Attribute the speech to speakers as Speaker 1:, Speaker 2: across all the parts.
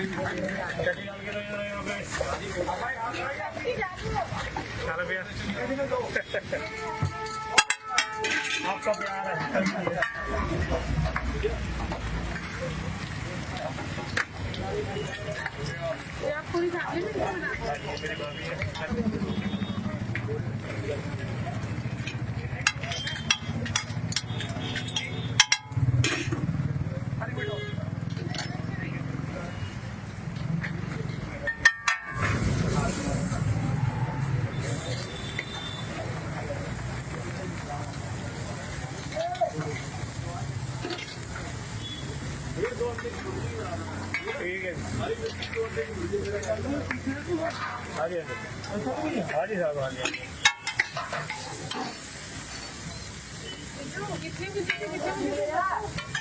Speaker 1: चल भैया आपका प्यार है।
Speaker 2: पूरी फैमिली में
Speaker 1: ठीक है हाँ जी हाँ जी साहब हाँ जी?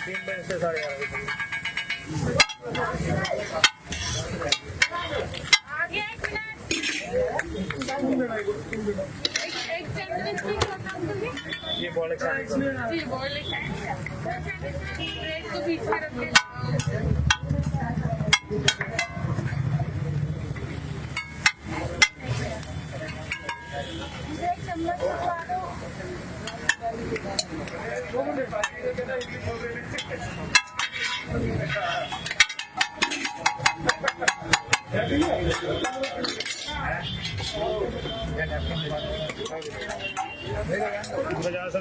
Speaker 1: तीन बजे से साढ़े ग्यारह बजे
Speaker 2: आगे एक मिनट
Speaker 1: ये बॉल
Speaker 2: जी बॉयल एक ब्रेड को बीच में रख देना एक चम्मच खा दो
Speaker 1: बाजार से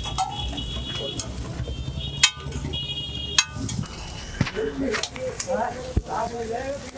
Speaker 1: आप लो
Speaker 2: संडे